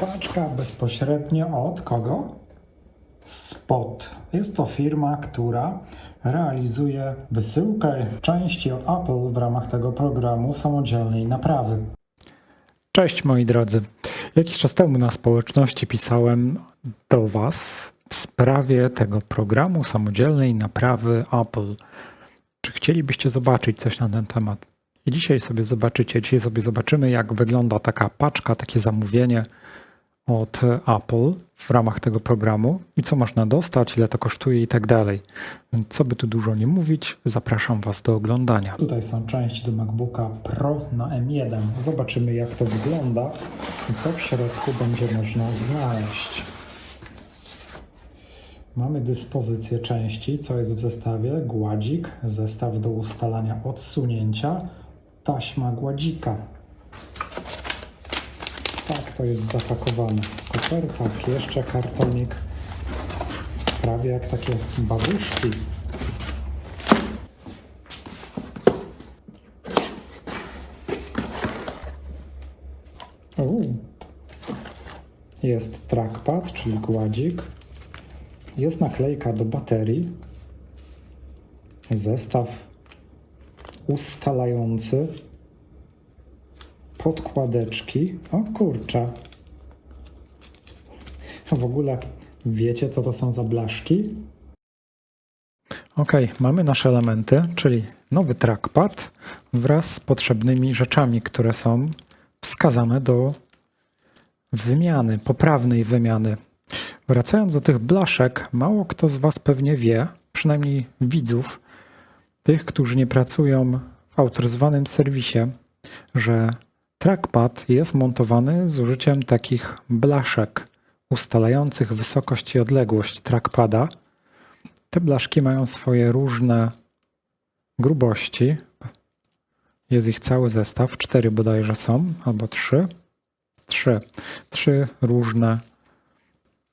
Paczka bezpośrednio od kogo? Spot. Jest to firma, która realizuje wysyłkę części od Apple w ramach tego programu samodzielnej naprawy. Cześć moi drodzy. Jakiś czas temu na społeczności pisałem do Was w sprawie tego programu samodzielnej naprawy Apple. Czy chcielibyście zobaczyć coś na ten temat? I dzisiaj sobie zobaczycie, dzisiaj sobie zobaczymy, jak wygląda taka paczka, takie zamówienie od Apple w ramach tego programu i co można dostać, ile to kosztuje i tak dalej. Co by tu dużo nie mówić, zapraszam Was do oglądania. Tutaj są części do MacBooka Pro na M1. Zobaczymy jak to wygląda i co w środku będzie można znaleźć. Mamy dyspozycję części, co jest w zestawie. Gładzik, zestaw do ustalania odsunięcia, taśma gładzika. Tak to jest zapakowane w kopertach. Jeszcze kartonik, prawie jak takie babuszki. U. Jest trackpad, czyli gładzik. Jest naklejka do baterii. Zestaw ustalający. Podkładeczki. O kurczę. A w ogóle wiecie, co to są za blaszki? Ok, mamy nasze elementy, czyli nowy trackpad wraz z potrzebnymi rzeczami, które są wskazane do wymiany, poprawnej wymiany. Wracając do tych blaszek, mało kto z Was pewnie wie, przynajmniej widzów, tych, którzy nie pracują w autoryzowanym serwisie, że trackpad jest montowany z użyciem takich blaszek ustalających wysokość i odległość trackpada. Te blaszki mają swoje różne grubości. Jest ich cały zestaw, cztery bodajże są, albo trzy. Trzy. Trzy różne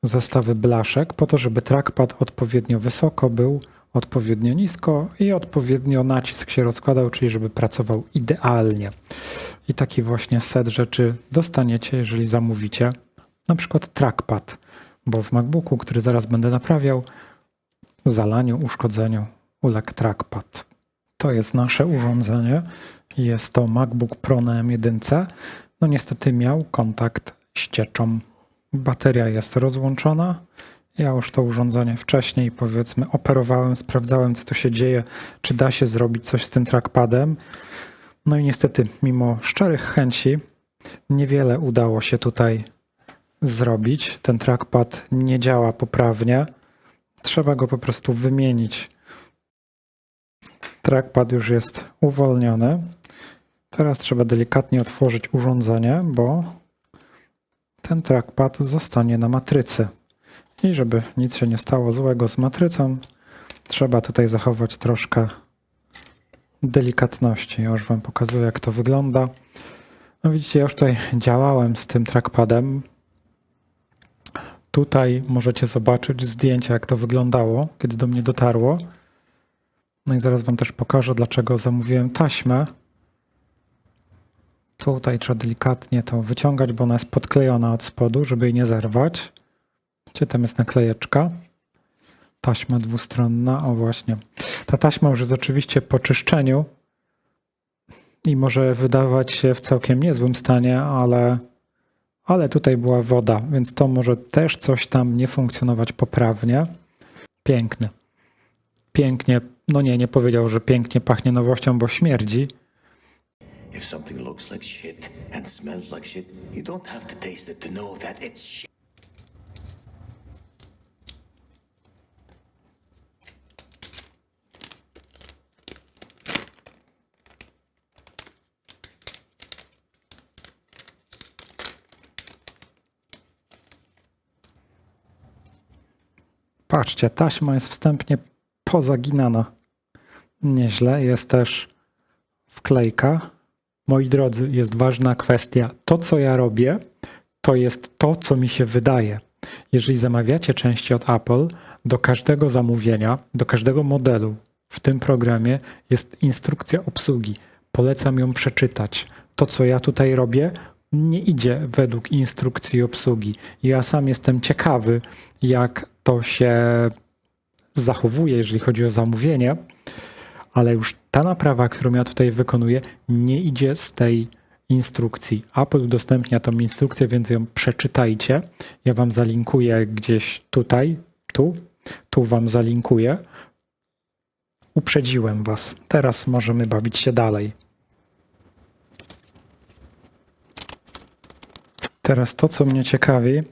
zestawy blaszek po to, żeby trackpad odpowiednio wysoko był, odpowiednio nisko i odpowiednio nacisk się rozkładał, czyli żeby pracował idealnie. I taki właśnie set rzeczy dostaniecie, jeżeli zamówicie na przykład trackpad, bo w MacBooku, który zaraz będę naprawiał, zalaniu, uszkodzeniu uległ trackpad. To jest nasze urządzenie. Jest to MacBook Pro na M1. No niestety miał kontakt z cieczą. Bateria jest rozłączona. Ja już to urządzenie wcześniej, powiedzmy, operowałem, sprawdzałem, co tu się dzieje, czy da się zrobić coś z tym trackpadem. No i niestety, mimo szczerych chęci, niewiele udało się tutaj zrobić. Ten trackpad nie działa poprawnie. Trzeba go po prostu wymienić. Trackpad już jest uwolniony. Teraz trzeba delikatnie otworzyć urządzenie, bo ten trackpad zostanie na matrycy. I żeby nic się nie stało złego z matrycą, trzeba tutaj zachować troszkę delikatności. Ja już Wam pokazuję, jak to wygląda. No widzicie, ja już tutaj działałem z tym trackpadem. Tutaj możecie zobaczyć zdjęcia, jak to wyglądało, kiedy do mnie dotarło. No i zaraz Wam też pokażę, dlaczego zamówiłem taśmę. Tutaj trzeba delikatnie to wyciągać, bo ona jest podklejona od spodu, żeby jej nie zerwać. Gdzie tam jest naklejeczka? Taśma dwustronna, o właśnie. Ta taśma już jest oczywiście po czyszczeniu i może wydawać się w całkiem niezłym stanie, ale, ale tutaj była woda, więc to może też coś tam nie funkcjonować poprawnie. Piękny. Pięknie, no nie, nie powiedział, że pięknie pachnie nowością, bo śmierdzi. If something looks like shit and smells like shit, you don't have to taste it to know that it's shit. Patrzcie, taśma jest wstępnie pozaginana. Nieźle. Jest też wklejka. Moi drodzy, jest ważna kwestia. To, co ja robię, to jest to, co mi się wydaje. Jeżeli zamawiacie części od Apple, do każdego zamówienia, do każdego modelu w tym programie jest instrukcja obsługi. Polecam ją przeczytać. To, co ja tutaj robię, nie idzie według instrukcji obsługi. Ja sam jestem ciekawy, jak to się zachowuje, jeżeli chodzi o zamówienie, ale już ta naprawa, którą ja tutaj wykonuję, nie idzie z tej instrukcji. Apple udostępnia tą instrukcję, więc ją przeczytajcie. Ja wam zalinkuję gdzieś tutaj, tu, tu wam zalinkuję. Uprzedziłem was. Teraz możemy bawić się dalej. Teraz to, co mnie ciekawi,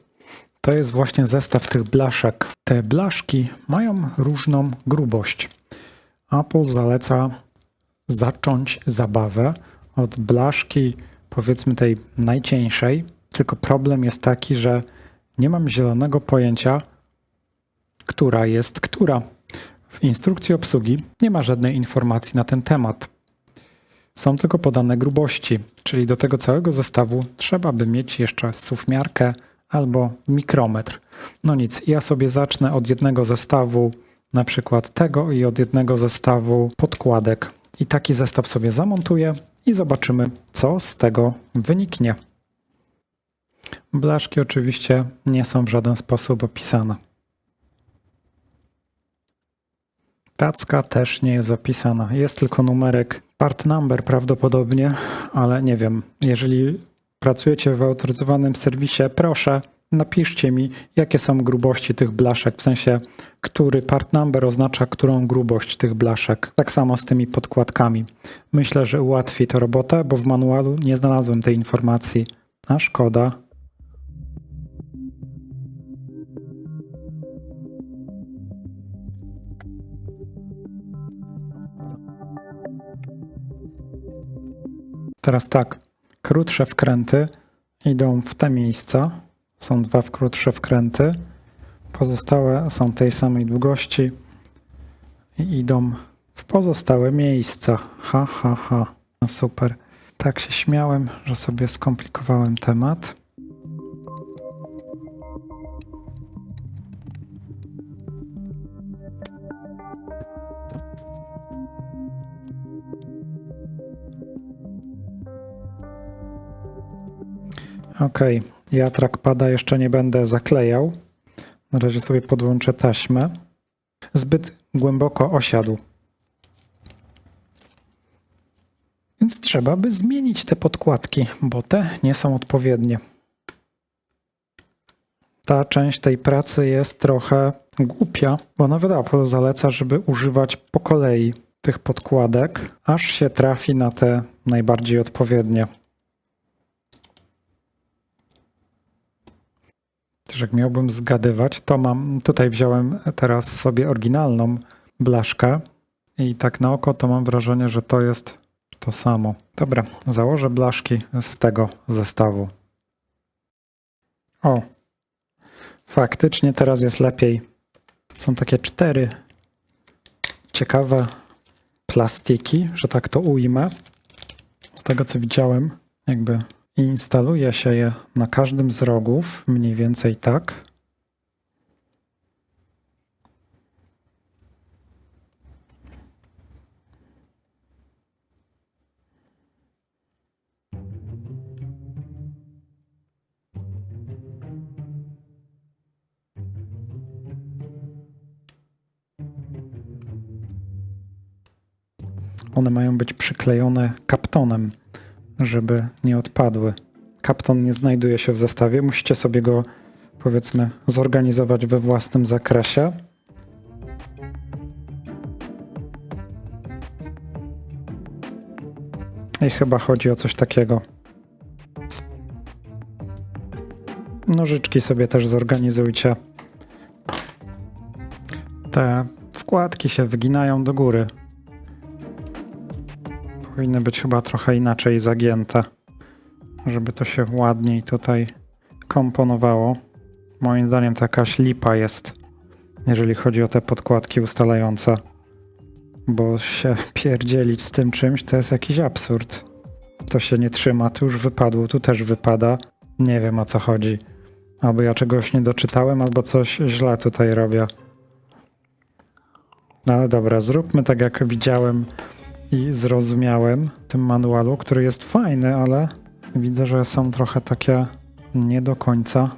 to jest właśnie zestaw tych blaszek. Te blaszki mają różną grubość. Apple zaleca zacząć zabawę od blaszki, powiedzmy tej najcieńszej, tylko problem jest taki, że nie mam zielonego pojęcia, która jest która. W instrukcji obsługi nie ma żadnej informacji na ten temat. Są tylko podane grubości, czyli do tego całego zestawu trzeba by mieć jeszcze suwmiarkę albo mikrometr. No nic, ja sobie zacznę od jednego zestawu, na przykład tego i od jednego zestawu podkładek. I taki zestaw sobie zamontuję i zobaczymy, co z tego wyniknie. Blaszki oczywiście nie są w żaden sposób opisane. Tacka też nie jest opisana. Jest tylko numerek part number prawdopodobnie, ale nie wiem. Jeżeli pracujecie w autoryzowanym serwisie, proszę napiszcie mi, jakie są grubości tych blaszek, w sensie, który part number oznacza którą grubość tych blaszek. Tak samo z tymi podkładkami. Myślę, że ułatwi to robotę, bo w manualu nie znalazłem tej informacji. A szkoda. Teraz tak, krótsze wkręty idą w te miejsca. Są dwa krótsze wkręty. Pozostałe są tej samej długości i idą w pozostałe miejsca. Ha, ha, ha. No super. Tak się śmiałem, że sobie skomplikowałem temat. Ok, ja trackpada jeszcze nie będę zaklejał. Na razie sobie podłączę taśmę. Zbyt głęboko osiadł. Więc trzeba by zmienić te podkładki, bo te nie są odpowiednie. Ta część tej pracy jest trochę głupia, bo nawet Apple zaleca, żeby używać po kolei tych podkładek, aż się trafi na te najbardziej odpowiednie. Też jak miałbym zgadywać, to mam, tutaj wziąłem teraz sobie oryginalną blaszkę i tak na oko to mam wrażenie, że to jest to samo. Dobra, założę blaszki z tego zestawu. O, faktycznie teraz jest lepiej. Są takie cztery ciekawe plastiki, że tak to ujmę. Z tego co widziałem, jakby i instaluje się je na każdym z rogów, mniej więcej tak. One mają być przyklejone kaptonem żeby nie odpadły. Kapton nie znajduje się w zestawie, musicie sobie go powiedzmy zorganizować we własnym zakresie. I chyba chodzi o coś takiego. Nożyczki sobie też zorganizujcie. Te wkładki się wyginają do góry powinny być chyba trochę inaczej zagięte, żeby to się ładniej tutaj komponowało. Moim zdaniem to jakaś lipa jest, jeżeli chodzi o te podkładki ustalające. Bo się pierdzielić z tym czymś to jest jakiś absurd. To się nie trzyma, tu już wypadło, tu też wypada. Nie wiem o co chodzi. Albo ja czegoś nie doczytałem, albo coś źle tutaj robię. No ale dobra, zróbmy tak jak widziałem i zrozumiałem w tym manualu, który jest fajny, ale Widzę, że są trochę takie nie do końca.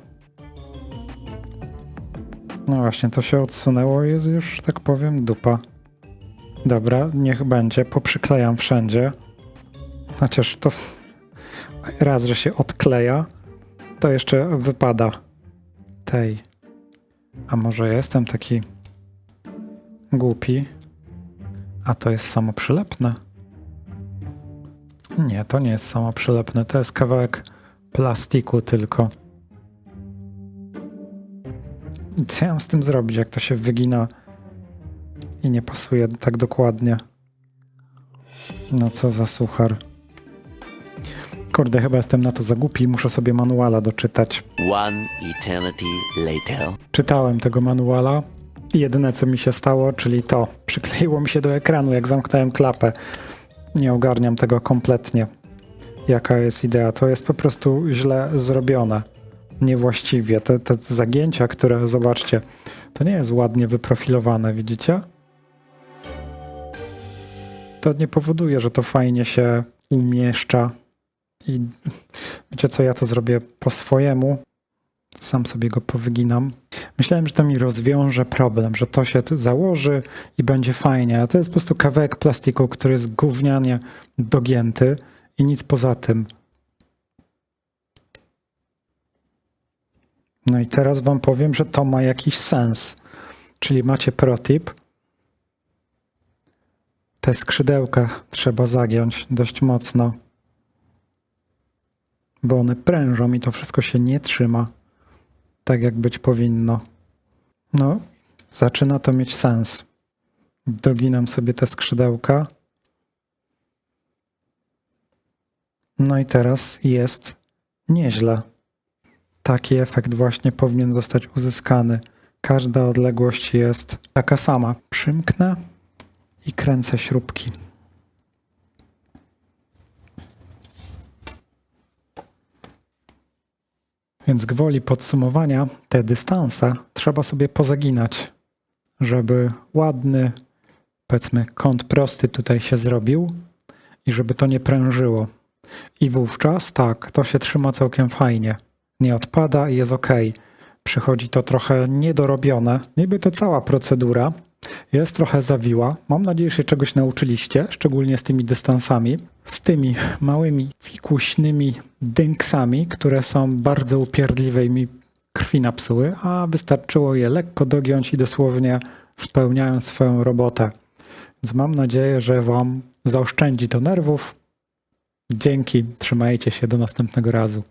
No właśnie, to się odsunęło jest już, tak powiem, dupa. Dobra, niech będzie, poprzyklejam wszędzie. Chociaż to raz, że się odkleja, to jeszcze wypada tej. A może ja jestem taki głupi, a to jest samoprzylepne? Nie, to nie jest samoprzylepne, to jest kawałek plastiku tylko. Co ja mam z tym zrobić, jak to się wygina i nie pasuje tak dokładnie? No co za suchar. Kurde, chyba jestem na to za głupi, muszę sobie manuala doczytać. One eternity later. Czytałem tego manuala jedyne co mi się stało, czyli to, przykleiło mi się do ekranu, jak zamknąłem klapę. Nie ogarniam tego kompletnie. Jaka jest idea? To jest po prostu źle zrobione. Niewłaściwie. Te, te zagięcia, które zobaczcie, to nie jest ładnie wyprofilowane, widzicie? To nie powoduje, że to fajnie się umieszcza. I wiecie co, ja to zrobię po swojemu. Sam sobie go powyginam. Myślałem, że to mi rozwiąże problem, że to się założy i będzie fajnie, a to jest po prostu kawałek plastiku, który jest gównianie dogięty i nic poza tym. No i teraz wam powiem, że to ma jakiś sens. Czyli macie protip. Te skrzydełka trzeba zagiąć dość mocno, bo one prężą i to wszystko się nie trzyma tak, jak być powinno. No, zaczyna to mieć sens. Doginam sobie te skrzydełka. No i teraz jest nieźle. Taki efekt właśnie powinien zostać uzyskany. Każda odległość jest taka sama. Przymknę i kręcę śrubki. Więc gwoli podsumowania te dystanse trzeba sobie pozaginać, żeby ładny, powiedzmy, kąt prosty tutaj się zrobił i żeby to nie prężyło. I wówczas tak, to się trzyma całkiem fajnie. Nie odpada i jest ok. Przychodzi to trochę niedorobione. Niby to cała procedura jest trochę zawiła. Mam nadzieję, że się czegoś nauczyliście, szczególnie z tymi dystansami, z tymi małymi fikuśnymi dynksami, które są bardzo upierdliwe i mi krwi napsuły, a wystarczyło je lekko dogiąć i dosłownie spełniają swoją robotę. Więc mam nadzieję, że Wam zaoszczędzi to nerwów. Dzięki, trzymajcie się, do następnego razu.